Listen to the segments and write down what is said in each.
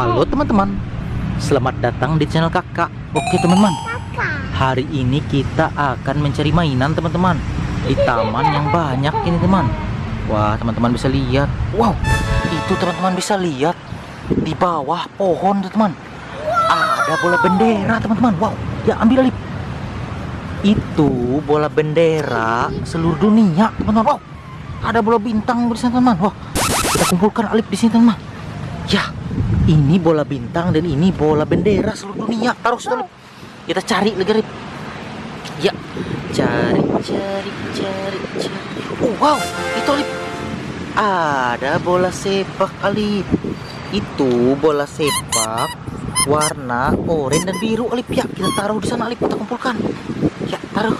Halo teman-teman. Selamat datang di channel kakak. Oke teman-teman. Hari ini kita akan mencari mainan teman-teman. Di taman yang banyak ini teman. Wah teman-teman bisa lihat. Wow itu teman-teman bisa lihat. Di bawah pohon teman-teman. Ada bola bendera teman-teman. Wow ya ambil Alip Itu bola bendera seluruh dunia teman-teman. Wow ada bola bintang di sana teman-teman. Wah kita kumpulkan Alip di sini teman-teman. Ya ini bola bintang dan ini bola bendera seluruh dunia. Taruh Lip. kita cari lagi ya. Cari cari cari cari. Oh wow. Itu Lip. ada bola sepak Alip itu bola sepak warna oranye dan biru Alip ya kita taruh di sana Alip kita kumpulkan. Ya taruh.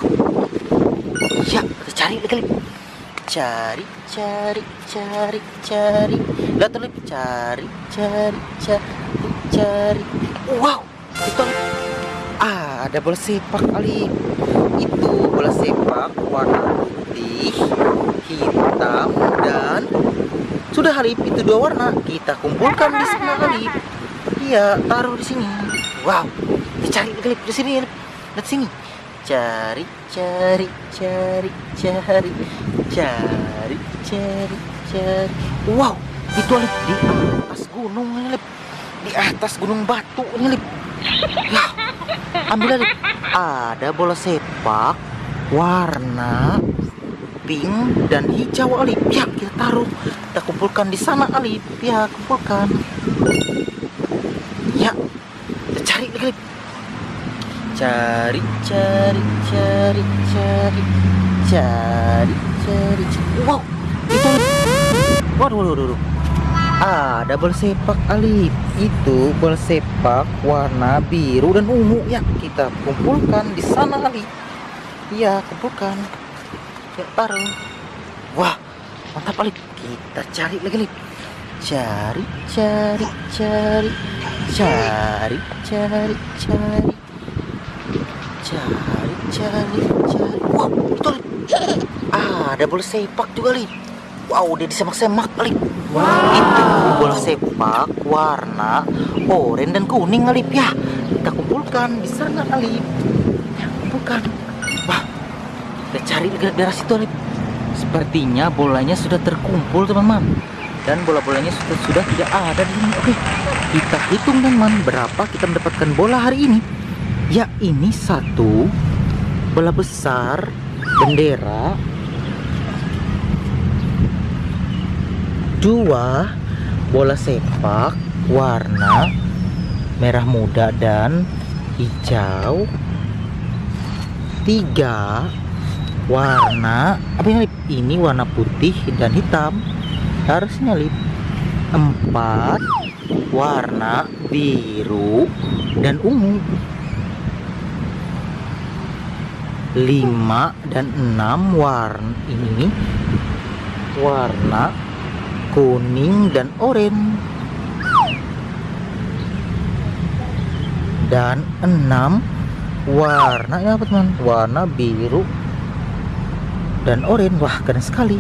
Ya kita cari lagi Lip cari cari cari cari. Lihat Lip cari cari cari cari. Wow itu ah, ada bola sepak Alip itu bola sepak warna putih hitam dan sudah Alip itu dua warna kita kumpulkan di sana Alip iya taruh di sini. Wow kita cari lagi Alip di sini. Lihat sini cari cari cari cari. Cari cari cari. Wow itu Alip di atas gunung Alip. Di atas gunung batu ini Alip. Ya ambil Alip. Ada bola sepak warna pink dan hijau Alip. Ya kita taruh. Kita kumpulkan di sana Alip. Ya kumpulkan. Ya kita cari Alip cari cari cari cari. Cari cari wow. Itu. Waduh waduh waduh ada bola sepak Alif itu bola sepak warna biru dan ungu ya kita kumpulkan di sana Alif iya kumpulkan. Ya taruh wah mantap Alif kita cari lagi Alif cari cari cari. Cari cari cari cari cari cari wow itu ah, ada bola sepak juga Lip wow dia disemak-semak Lip wow. itu bola sepak warna oranye dan kuning Lip ya kita kumpulkan. Di sana Lip ya kumpulkan. Wah kita cari di daerah situ Lip sepertinya bolanya sudah terkumpul teman-teman. Dan bola-bolanya sudah sudah tidak ada di sini. Oke kita hitung teman berapa kita mendapatkan bola hari ini ya ini satu bola besar bendera. Dua bola sepak warna merah muda dan hijau. Tiga warna apa ini ini warna putih dan hitam. Harusnya Lip. Empat warna biru dan ungu 5 dan 6 warna ini. Warna kuning dan oranye dan 6 warna ya apa teman. Warna biru dan oranye wah keren sekali.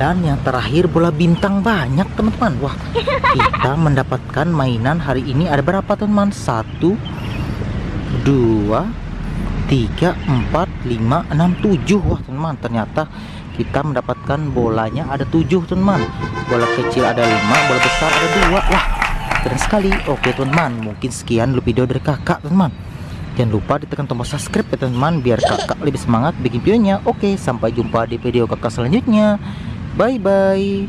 Dan yang terakhir bola bintang banyak teman-teman. Wah kita mendapatkan mainan hari ini. Ada berapa teman? Satu dua 3 4 5 6 7 wah teman ternyata kita mendapatkan bolanya ada 7 teman. Bola kecil ada 5 bola besar ada 2 wah keren sekali. Oke teman mungkin sekian dulu video dari kakak teman. Jangan lupa ditekan tombol subscribe ya teman biar kakak lebih semangat bikin videonya. Oke sampai jumpa di video kakak selanjutnya. Bye bye